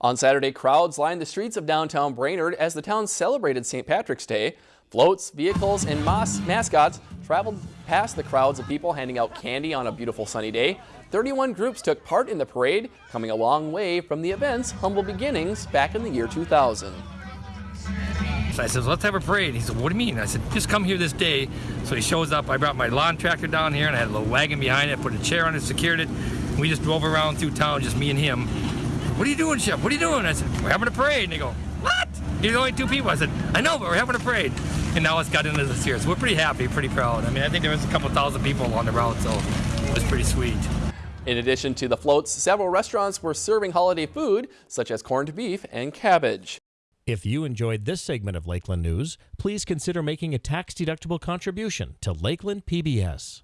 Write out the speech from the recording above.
On Saturday, crowds lined the streets of downtown Brainerd as the town celebrated St. Patrick's Day. Floats, vehicles, and mas mascots traveled past the crowds of people handing out candy on a beautiful sunny day. 31 groups took part in the parade, coming a long way from the event's humble beginnings back in the year 2000. So I said, let's have a parade. He said, what do you mean? I said, just come here this day. So he shows up. I brought my lawn tractor down here and I had a little wagon behind it, put a chair on it, secured it. We just drove around through town, just me and him. What are you doing, Chef? What are you doing? I said, we're having a parade. And they go, what? You're the only two people. I said, I know, but we're having a parade. And now it's got into this year. So we're pretty happy, pretty proud. I mean, I think there was a couple thousand people on the route, so it was pretty sweet. In addition to the floats, several restaurants were serving holiday food, such as corned beef and cabbage. If you enjoyed this segment of Lakeland News, please consider making a tax-deductible contribution to Lakeland PBS.